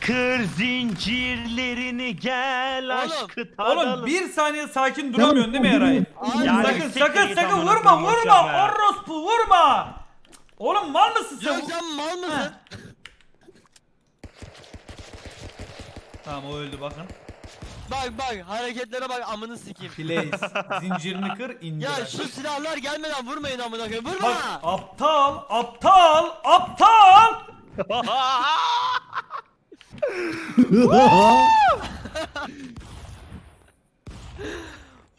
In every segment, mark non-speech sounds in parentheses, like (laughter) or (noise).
Kır zincirlerini gel aşkı tadalım. Oğlum bir saniye sakin duramıyorsun değil mi Eray? Yani sakın sakın sakın vurma vurma orospu vurma. Oğlum mal mısın sen? Yok sen mal mısın? Tamam o öldü bakın. Bak bak hareketlere bak amını sikeyim. Place. Zincirini kır indir. Ya şu silahlar gelmeden vurmayın amına koyayım. Vurma. Bak aptal aptal aptal. (laughs)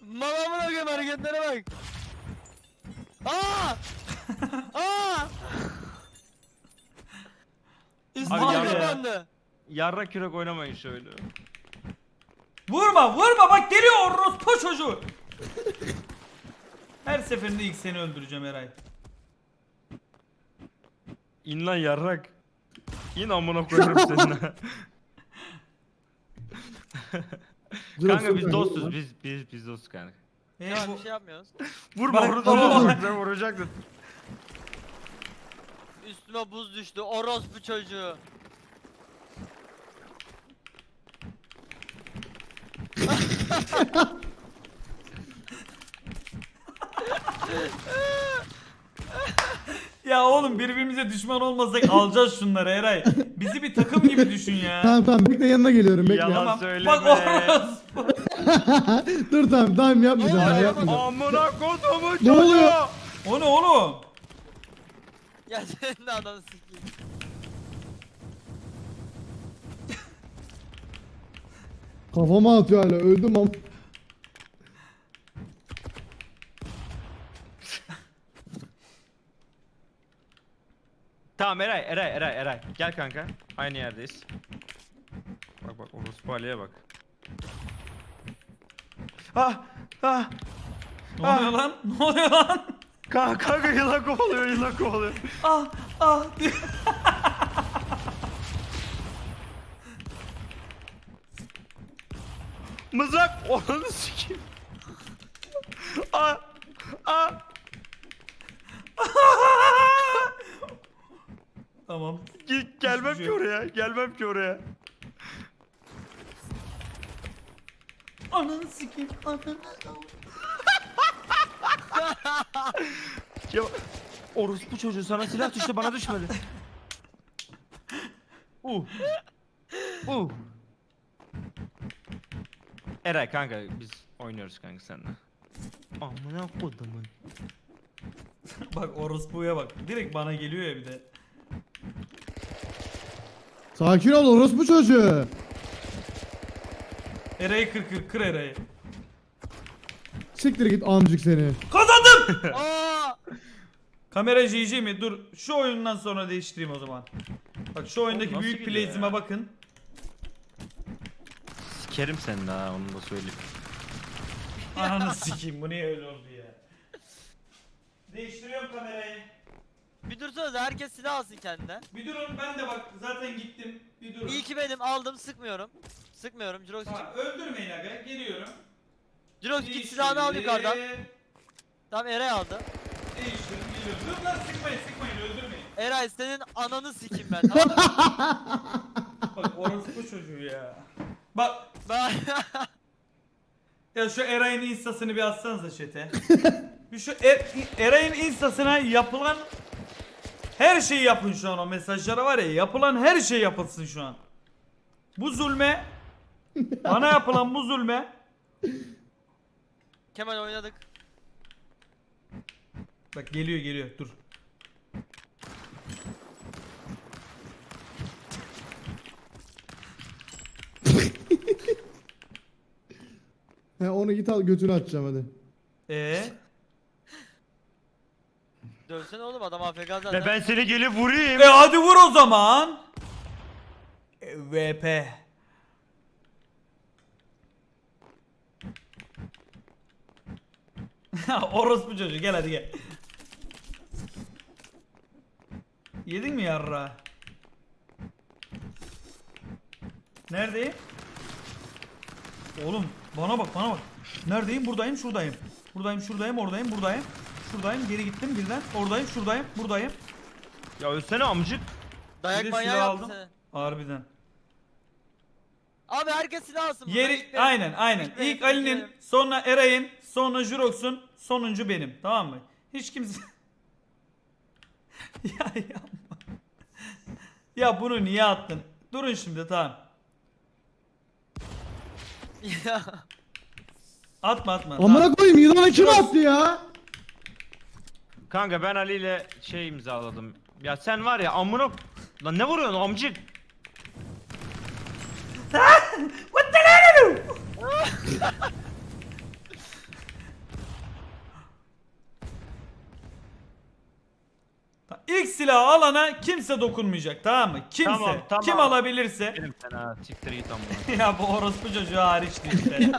Mal amına koyayım hareketlere bak. Aa! Aa! Üstüme Abi ya- kapandı. Yarra kürek oynamayın şöyle. Vurma vurma bak geliyor orospu çocuğu. Her seferinde ilk seni öldüreceğim Eray. İn lan yarrak. İn amına koyarım seni. (laughs) kanka biz dostuz biz biz biz dostuz kanka. E, Ya bu- bir şey yapmıyoruz. Vurma vurdu ben vuracaktım. Üstüme buz düştü. Orospu çocuğu. (laughs) Ya oğlum birbirimize düşman olmasak alacağız şunları Eray. Bizi bir takım gibi düşün ya. Tamam tamam bekle yanına geliyorum bekle. Yalan Tamam. söyleme. Bak orospu. (laughs) Dur tamam tamam yapmayacağım oluyor? yapmayacağım. Amına kodumu Ne çocuğu. oluyor? O ne oğlum? Ya senin de ananı sikeyim. Kafama atıyor hala öldüm ama. Tamam Eray Eray Eray Eray. Gel kanka. Aynı yerdeyiz. Bak bak orospu Ali'ye bak. Ah ah. Ne oluyor lan? Ne oluyor lan? Kanka, kanka yılan kovalıyor yılan kovalıyor. Ah ah. Mızrak onu sikeyim. Ah ah. Tamam. Ge- gelmem ki şey oraya. Gelmem ki oraya. Ananı sikeyim. Ananı. (laughs) Ya orospu çocuğu sana silah düştü bana düşmedi. Uh. Uh. Eray kanka biz oynuyoruz kanka seninle. Amına kodumun. (laughs) Bak orospuya bak. Direkt bana geliyor ya bir de. Sakin ol orospu çocuğu. Eray'ı kır kır kır Eray'ı. Siktir git amcık seni. Kazandım. (laughs) Aa! Kamera GG mi? Dur şu oyundan sonra değiştireyim o zaman. Bak şu oyundaki nasıl büyük ya? bakın. Sikerim seni daha onu da söyleyeyim. Ananı sikeyim bu niye öyle oldu ya. Değiştiriyorum kamerayı. Bir dursanız herkes silah alsın kendine. Bir durun ben de bak zaten gittim. Bir durun. İyi ki benim aldım sıkmıyorum. Sıkmıyorum Jirox Tamam, öldürmeyin aga geliyorum. Jirox git silahını al yukarıdan. Değiştirdim, Tamam Eray aldı. Değiştirdim geliyorum. Dur lan sıkmayın sıkmayın öldürmeyin. Eray senin ananı sikeyim ben tamam (laughs) mı? Bak orospu çocuğu ya. Bak Ben... ya şu Eray'ın instasını bir atsanıza chat'e. (laughs) bir şu Er- Eray'ın instasına yapılan her şeyi yapın şu an o mesajlara var ya yapılan her şey yapılsın şu an. Bu zulme (laughs) bana yapılan bu zulme Kemal oynadık. Bak geliyor geliyor dur. (laughs) He onu git al götünü açacağım hadi. Ee Dövsene oğlum adam AFK zaten. Ve ben seni gelip vurayım. E hadi vur o zaman. E, VP. (laughs) Orospu çocuğu gel hadi gel. Yedin mi yarra? Neredeyim? Oğlum bana bak bana bak. Neredeyim? Buradayım, şuradayım. Buradayım, şuradayım, oradayım, buradayım. Şuradayım, geri gittim birden. Oradayım, şuradayım, buradayım. Ya ölsene amcık. Bir Dayak de manyağı silah yaptı aldım. seni. Harbiden. Abi herkes silah alsın. buradan Yeri aynen aynen. ilk ben- İlk Ali'nin, sonra Eray'ın, sonra Jurox'un, sonuncu benim. Tamam mı? Hiç kimse (laughs) Ya yapma. Ya bunu niye attın? Durun şimdi tamam. (laughs) Ya. Atma atma. tamam. Amına koyayım yılana kim attı ya? Kanka ben Ali ile şey imzaladım. Ya sen var ya amına... Lan ne vuruyorsun amcık? (laughs) What the hell? Ta- İlk silahı alana kimse dokunmayacak tamam mı? Kimse. Tamam, tamam. Kim alabilirse. Benim sen ha siktir git amına. (laughs) ya bu orospu çocuğu hariçti işte.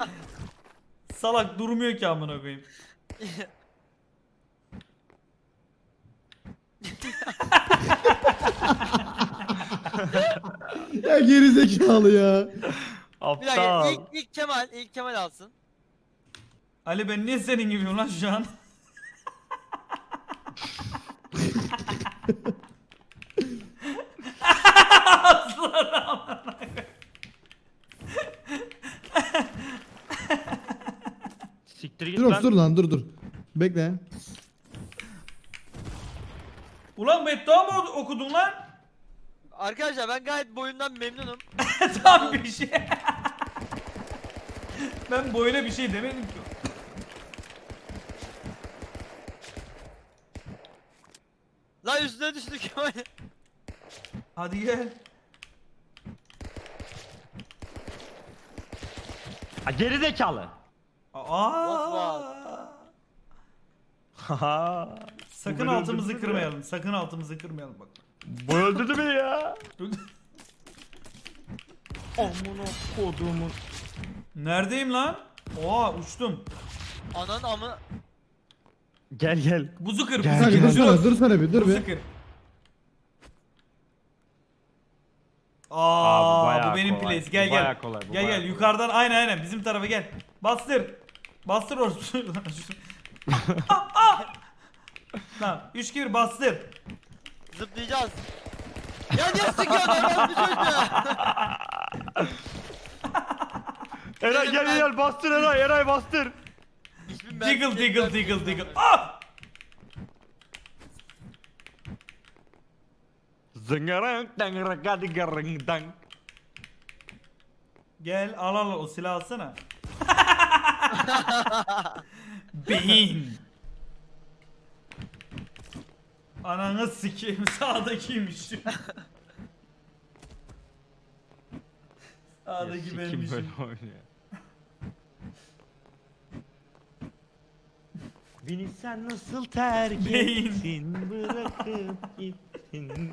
(laughs) Salak durmuyor ki amına koyayım. Ya gerizekalı ya. Bir dakika Aptal. ilk, ilk Kemal ilk Kemal alsın. Ali ben niye senin gibiyim lan şu an? Siktir git Dur lan. dur lan dur dur. Bekle. Ulan beddua mı ok- okudun lan? Arkadaşlar ben gayet boyundan memnunum. (laughs) Tam bir şey. ben böyle bir şey demedim ki. Lan üstüne düştü Kemal. Hadi gel. Ha geri zekalı. Aa. (laughs) Haha. Sakın Bu beni altımızı öldürdü kırmayalım. Sakın altımızı kırmayalım bak. Bu öldürdü beni ya. (laughs) Amına kodumun. Neredeyim lan? Oha uçtum. Ananın amı. Gel gel. Buzu kır, Gel, buzu Kanka kır. gel. dursana dursana bir dur Buzu bir. kır. Aa, bayağı bu benim kolay, place. Gel bu gel. bayağı kolay, bu gel bayağı gel kolay. yukarıdan aynen aynen bizim tarafa gel. Bastır. Bastır orası. (laughs) (laughs) Tamam 3 2 1 bastır. Zıplayacağız. Ya niye sıkıyorsun (laughs) Eray bir çocuğu? Eray gel gel bastır Eray Eray bastır. Diggle merkez diggle diggle diggle. zaten. Ah! Zıngarang dang gadi garang dang. Gel al al o silahı alsana. (laughs) Beyin. Ananı sikeyim (laughs) sağdakiymiş. Ya Sağdaki sikim benmişim. böyle oynuyor. Beni sen nasıl terk Beyin. ettin bırakıp gittin.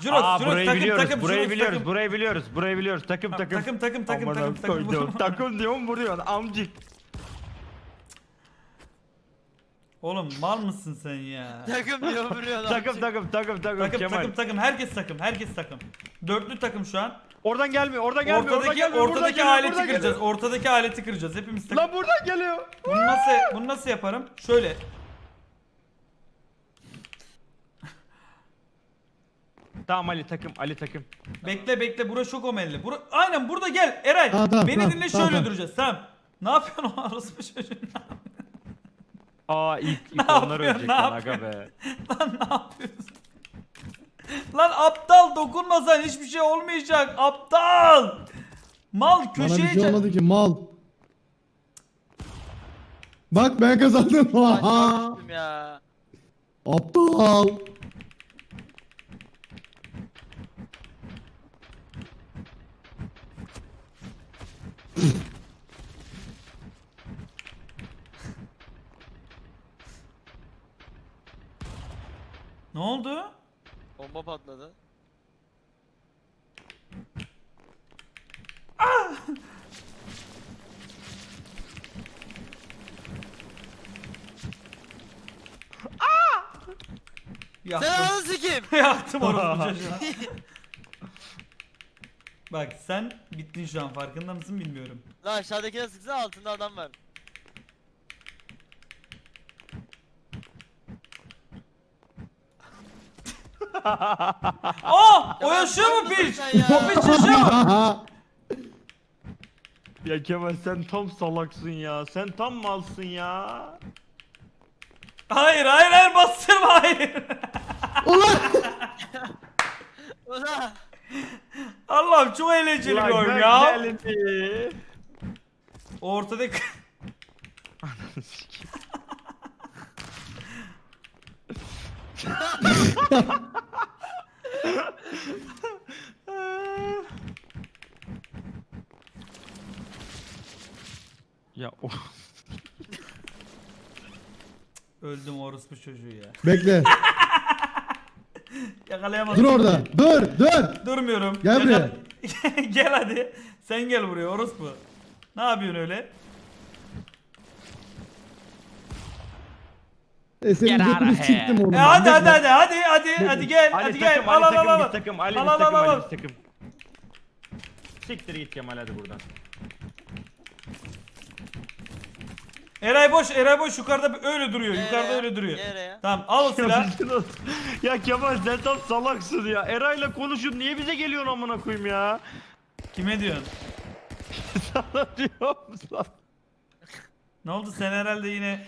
Jurox, Aa Jurox, burayı takım, biliyoruz, takım, burayı Jurox, biliyoruz, takım. burayı biliyoruz, burayı biliyoruz. Takım takım. takım, takım, takım, takım, takım. Takım diyorum vuruyorsun amcık. Oğlum mal mısın sen ya? Takım diyor vuruyor lan. Takım takım takım takım Takım Kemal. takım takım herkes takım herkes takım. Dörtlü takım şu an. Oradan gelmiyor, oradan gelmiyor, oradan ortadaki gelmiyor. buradan ortadaki geliyor, aleti buradan kıracağız. geliyor. Ortadaki aleti kıracağız. Hepimiz takım. Lan buradan geliyor. Bunu nasıl bunu nasıl yaparım? Şöyle. Tamam Ali takım, Ali takım. Bekle bekle bura çok omelli. Bura aynen burada gel Eray. Tamam, tamam, Beni tamam, dinle tamam, şöyle tamam. duracağız. Tamam. Ne yapıyorsun o orospu çocuğun? Aa ilk, (laughs) ilk Ne onlar ölecek lan aga be. (laughs) Lan ne yapıyorsun? Lan aptal dokunmasan hiçbir şey olmayacak. Aptal. Mal Bana köşeye bir şey olmadı ki mal. Bak ben kazandım. Aptal. Ne oldu? Patladı. Sen Yaktım. ananı sikeyim. (laughs) Yaktım orospu çocuğu. Bak sen bittin şu an farkında mısın bilmiyorum. Lan aşağıdakine sıksana altında adam var. (laughs) Aa! O Ya yaşıyor mu piç? O piç yaşıyor mu? Ya Kemal sen tam salaksın ya. Sen tam malsın ya. Hayır hayır hayır bastırma hayır. Ulan! Ulan. Allah'ım çok eğlenceli bir oyun ya. güzelini. Ortadaki... ya (laughs) o Öldüm orospu çocuğu ya. (laughs) Bekle. Yakalayamadım. Dur orada. Dur, dur. Durmuyorum. Gel buraya. (laughs) gel hadi. Sen gel buraya orospu. Ne yapıyorsun öyle? E senin out götünü of here. siktim oğlum. E hadi hadi hadi hadi hadi hadi gel Ali hadi gel takım, al Ali al al takım, al. biz takım, Ali Al, biz al, takım, al, Ali takım. Siktir git Kemal hadi buradan. Eray boş Eray boş yukarıda öyle duruyor yukarıda Nereye? öyle duruyor. Nereye? Tamam al o silahı. (laughs) ya Kemal sen tam salaksın ya. Eray'la konuşun niye bize geliyorsun amına koyayım ya? Kime diyorsun? (laughs) Sana diyorum lan. Ne oldu sen herhalde yine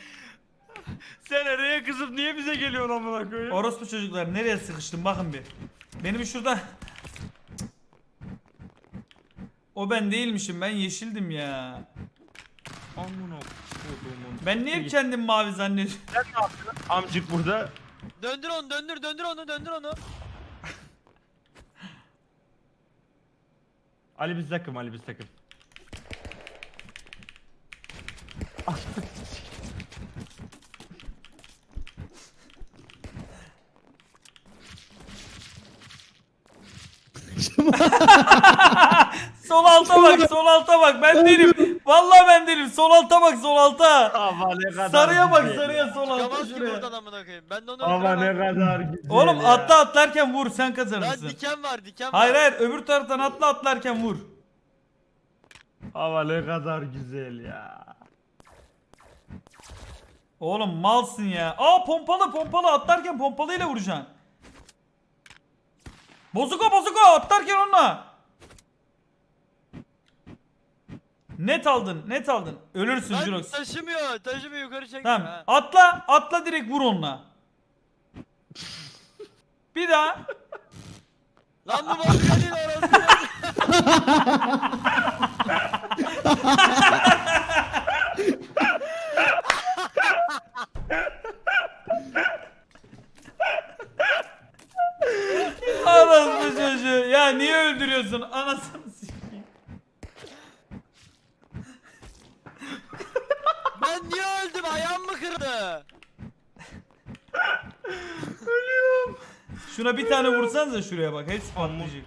Sen Eray'a kızıp niye bize geliyorsun amına koyayım? orospu çocuklar nereye sıkıştım bakın bir. Benim şurada O ben değilmişim ben yeşildim ya. Amına koyduğumun. Ben niye kendim mavi zannediyorum? Amcık burada. Döndür onu döndür döndür onu döndür onu. (laughs) Ali biz takım, Ali biz takım. Sol alta bak sol alta bak ben değilim. Vallahi ben değilim sol alta bak sol alta. Ama ne kadar Sarıya bak güzel. sarıya sol alta Çıkamaz ki şuraya. buradan amına koyayım. Ben de onu Ama ne öldüremem. kadar güzel Oğlum ya. atla atlarken vur sen Lan kazanırsın. diken var diken Hayır var. hayır öbür taraftan atla atlarken vur. Ama ne kadar güzel ya. Oğlum malsın ya. Aa pompalı pompalı atlarken pompalıyla vuracaksın. Bozuko bozuko atlarken onunla. Net aldın net aldın. Ölürsün Lan Jurox. taşımıyor taşımıyor yukarı çek. Tamam Ha. atla atla direkt vur onunla. Bir daha. Lan bu değil orası. (laughs) Anasını çocuğu. Ya niye öldürüyorsun? Anasını sikeyim. ben niye öldüm ayağım mı kırdı? Vursanıza şuraya bak. Hepsi patlayacak.